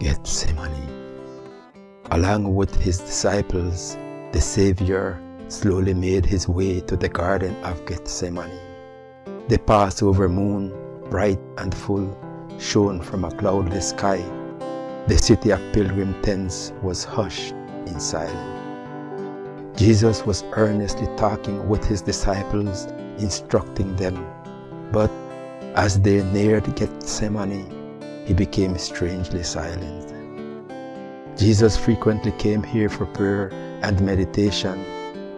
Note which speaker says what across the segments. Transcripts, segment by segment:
Speaker 1: Gethsemane. Along with his disciples, the Savior slowly made his way to the Garden of Gethsemane. The Passover moon, bright and full, shone from a cloudless sky. The city of pilgrim tents was hushed in silence. Jesus was earnestly talking with his disciples, instructing them. But as they neared Gethsemane, he became strangely silent. Jesus frequently came here for prayer and meditation,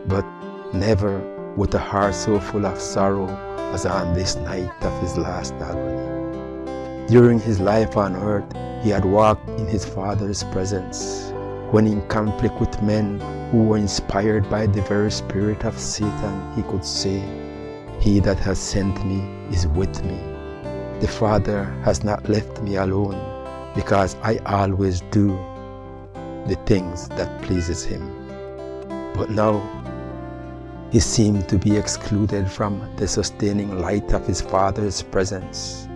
Speaker 1: but never with a heart so full of sorrow as on this night of his last agony. During his life on earth, he had walked in his Father's presence. When in conflict with men who were inspired by the very spirit of Satan, he could say, He that has sent me is with me. The Father has not left me alone because I always do the things that pleases him. But now he seemed to be excluded from the sustaining light of his Father's presence.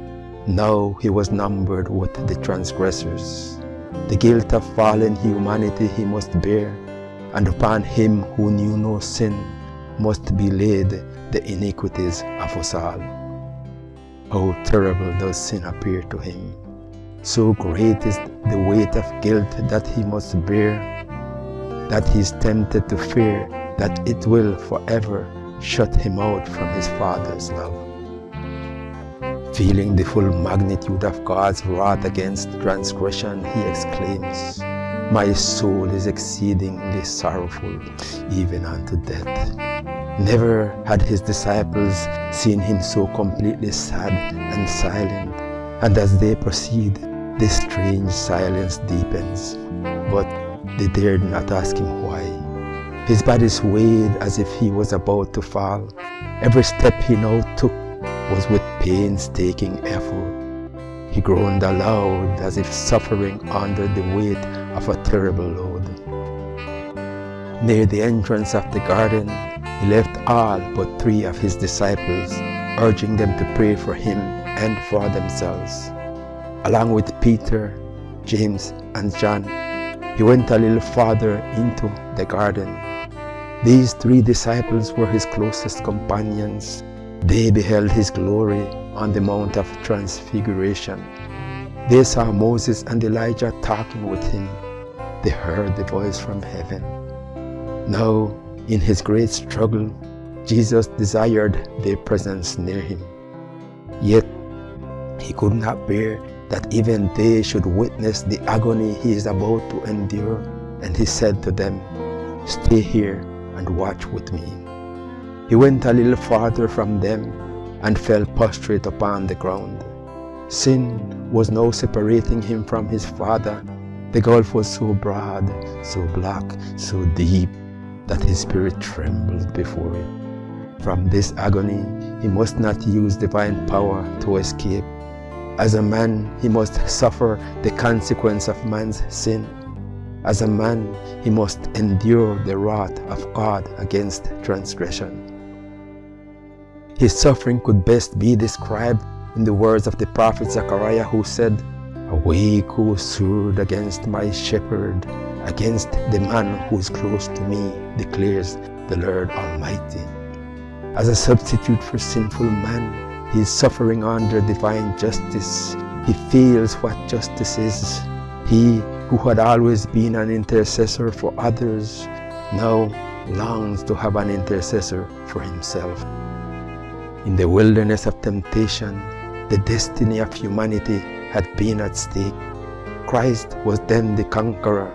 Speaker 1: Now he was numbered with the transgressors. The guilt of fallen humanity he must bear, and upon him who knew no sin must be laid the iniquities of us all. How terrible does sin appear to him! So great is the weight of guilt that he must bear, that he is tempted to fear that it will forever shut him out from his Father's love. Feeling the full magnitude of God's wrath against transgression, he exclaims, My soul is exceedingly sorrowful, even unto death. Never had his disciples seen him so completely sad and silent, and as they proceed, this strange silence deepens, but they dared not ask him why. His body swayed as if he was about to fall. Every step he now took was with painstaking effort. He groaned aloud as if suffering under the weight of a terrible load. Near the entrance of the garden, he left all but three of his disciples, urging them to pray for him and for themselves along with Peter, James, and John, he went a little farther into the garden. These three disciples were his closest companions. They beheld his glory on the Mount of Transfiguration. They saw Moses and Elijah talking with him. They heard the voice from heaven. Now, in his great struggle, Jesus desired their presence near him. Yet, he could not bear that even they should witness the agony he is about to endure. And he said to them, Stay here and watch with me. He went a little farther from them and fell prostrate upon the ground. Sin was now separating him from his father. The gulf was so broad, so black, so deep, that his spirit trembled before it. From this agony, he must not use divine power to escape as a man, he must suffer the consequence of man's sin. As a man, he must endure the wrath of God against transgression. His suffering could best be described in the words of the prophet Zechariah who said, Awake, O sword, against my shepherd, against the man who is close to me, declares the Lord Almighty. As a substitute for sinful man, he is suffering under divine justice. He feels what justice is. He who had always been an intercessor for others now longs to have an intercessor for himself. In the wilderness of temptation, the destiny of humanity had been at stake. Christ was then the conqueror,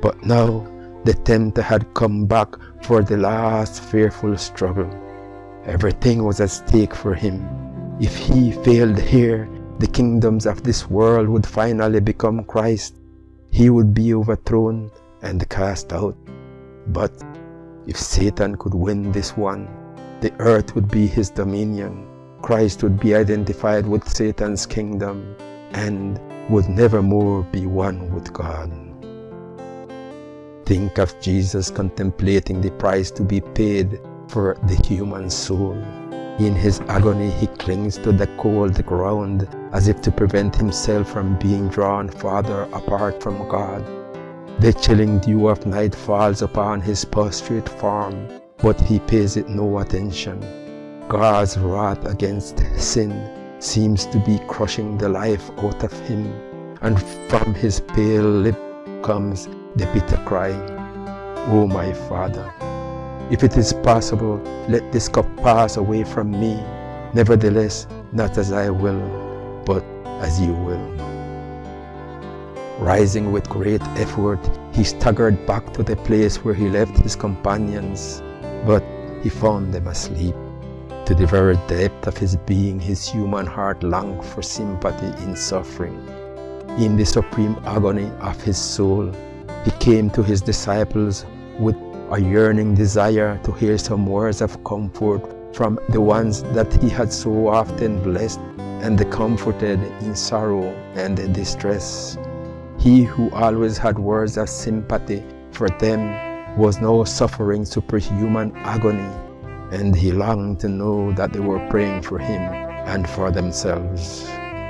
Speaker 1: but now the tempter had come back for the last fearful struggle. Everything was at stake for him. If he failed here, the kingdoms of this world would finally become Christ. He would be overthrown and cast out. But if Satan could win this one, the earth would be his dominion. Christ would be identified with Satan's kingdom and would never more be one with God. Think of Jesus contemplating the price to be paid for the human soul. In his agony, he clings to the cold ground as if to prevent himself from being drawn farther apart from God. The chilling dew of night falls upon his prostrate form, but he pays it no attention. God's wrath against sin seems to be crushing the life out of him, and from his pale lip comes the bitter cry, O oh my Father, if it is possible, let this cup pass away from me. Nevertheless, not as I will, but as you will. Rising with great effort, he staggered back to the place where he left his companions, but he found them asleep. To the very depth of his being, his human heart longed for sympathy in suffering. In the supreme agony of his soul, he came to his disciples with a yearning desire to hear some words of comfort from the ones that he had so often blessed and comforted in sorrow and distress. He who always had words of sympathy for them was now suffering superhuman agony and he longed to know that they were praying for him and for themselves.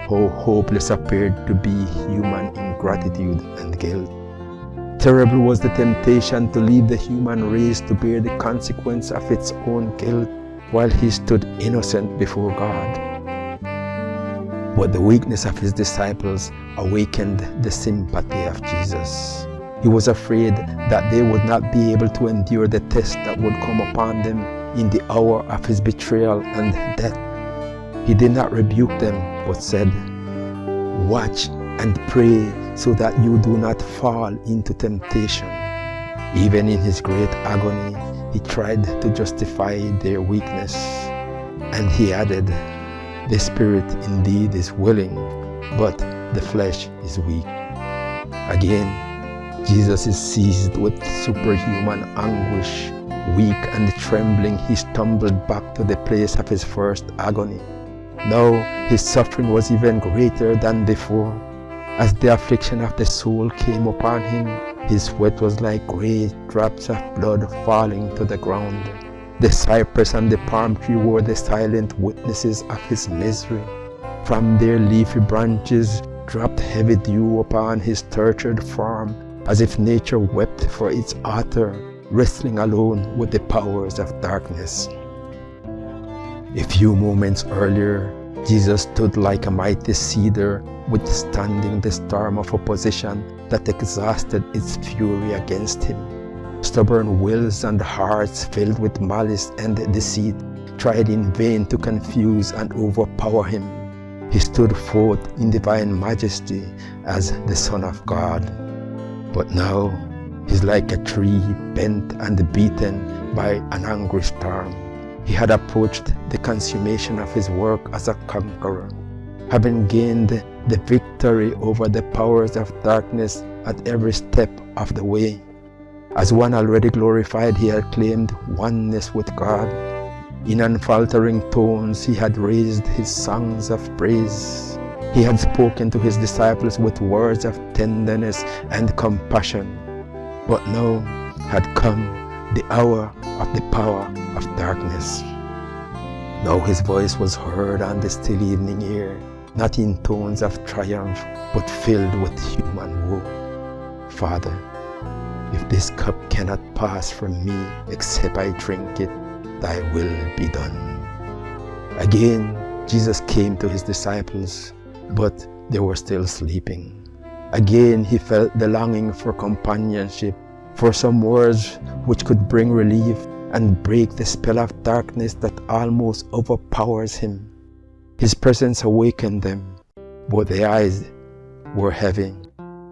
Speaker 1: How hopeless appeared to be human ingratitude and guilt. Terrible was the temptation to leave the human race to bear the consequence of its own guilt while he stood innocent before God. But the weakness of his disciples awakened the sympathy of Jesus. He was afraid that they would not be able to endure the test that would come upon them in the hour of his betrayal and death. He did not rebuke them, but said, Watch and pray so that you do not fall into temptation. Even in his great agony, he tried to justify their weakness. And he added, The spirit indeed is willing, but the flesh is weak. Again, Jesus is seized with superhuman anguish Weak and trembling, he stumbled back to the place of his first agony. Now his suffering was even greater than before. As the affliction of the soul came upon him, his sweat was like great drops of blood falling to the ground. The cypress and the palm tree were the silent witnesses of his misery. From their leafy branches dropped heavy dew upon his tortured form, as if nature wept for its author wrestling alone with the powers of darkness. A few moments earlier, Jesus stood like a mighty cedar withstanding the storm of opposition that exhausted its fury against him. Stubborn wills and hearts filled with malice and deceit tried in vain to confuse and overpower him. He stood forth in divine majesty as the Son of God. But now He's like a tree bent and beaten by an angry storm. He had approached the consummation of his work as a conqueror, having gained the victory over the powers of darkness at every step of the way. As one already glorified, he had claimed oneness with God. In unfaltering tones, he had raised his songs of praise. He had spoken to his disciples with words of tenderness and compassion. But now had come the hour of the power of darkness. Now his voice was heard on the still evening air, not in tones of triumph, but filled with human woe. Father, if this cup cannot pass from me except I drink it, thy will be done. Again, Jesus came to his disciples, but they were still sleeping. Again, he felt the longing for companionship, for some words which could bring relief and break the spell of darkness that almost overpowers him. His presence awakened them, but their eyes were heavy.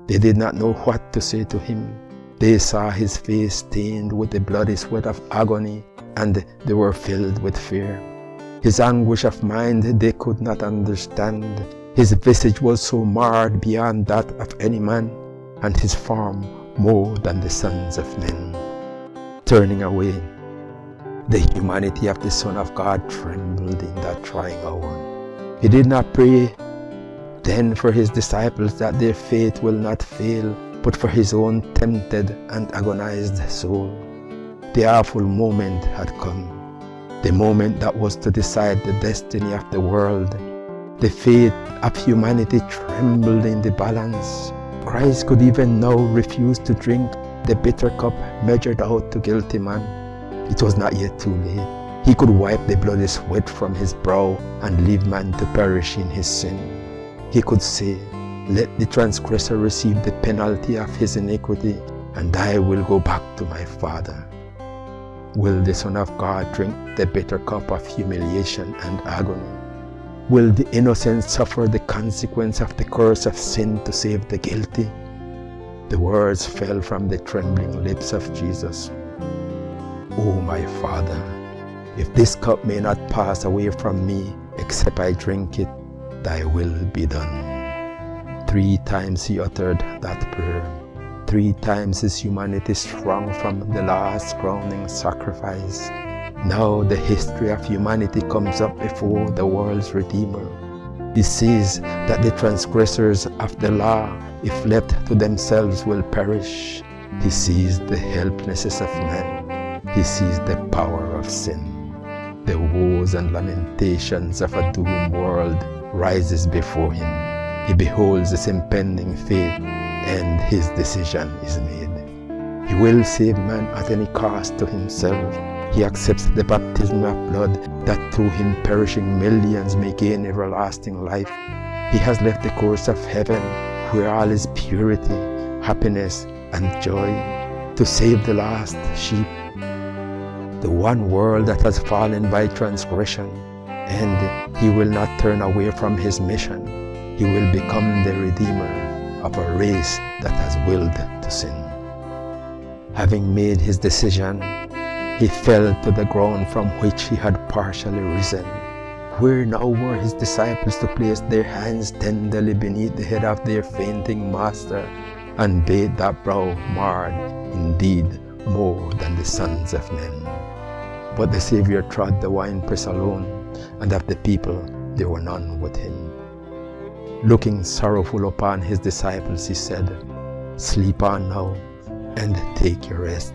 Speaker 1: They did not know what to say to him. They saw his face stained with the bloody sweat of agony, and they were filled with fear. His anguish of mind they could not understand, his visage was so marred beyond that of any man, and his form more than the sons of men. Turning away, the humanity of the Son of God trembled in that trying hour. He did not pray then for his disciples that their faith will not fail, but for his own tempted and agonized soul. The awful moment had come. the moment that was to decide the destiny of the world. The fate of humanity trembled in the balance. Christ could even now refuse to drink the bitter cup measured out to guilty man. It was not yet too late. He could wipe the bloody sweat from his brow and leave man to perish in his sin. He could say, let the transgressor receive the penalty of his iniquity, and I will go back to my Father. Will the Son of God drink the bitter cup of humiliation and agony? Will the innocent suffer the consequence of the curse of sin to save the guilty? The words fell from the trembling lips of Jesus. O my Father, if this cup may not pass away from me except I drink it, thy will be done. Three times he uttered that prayer. Three times his humanity sprung from the last crowning sacrifice. Now the history of humanity comes up before the world's Redeemer. He sees that the transgressors of the law, if left to themselves, will perish. He sees the helplessness of man. He sees the power of sin. The woes and lamentations of a doomed world rises before him. He beholds his impending fate and his decision is made. He will save man at any cost to himself. He accepts the baptism of blood that through him perishing millions may gain everlasting life. He has left the course of heaven where all is purity, happiness and joy to save the lost sheep. The one world that has fallen by transgression and he will not turn away from his mission he will become the redeemer of a race that has willed to sin. Having made his decision, he fell to the ground from which he had partially risen. Where now were his disciples to place their hands tenderly beneath the head of their fainting master and bathe that brow marred, indeed, more than the sons of men. But the Saviour trod the winepress alone, and of the people there were none with him. Looking sorrowful upon his disciples, he said, Sleep on now and take your rest.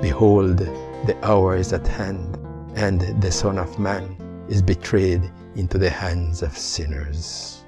Speaker 1: Behold, the hour is at hand, and the Son of Man is betrayed into the hands of sinners.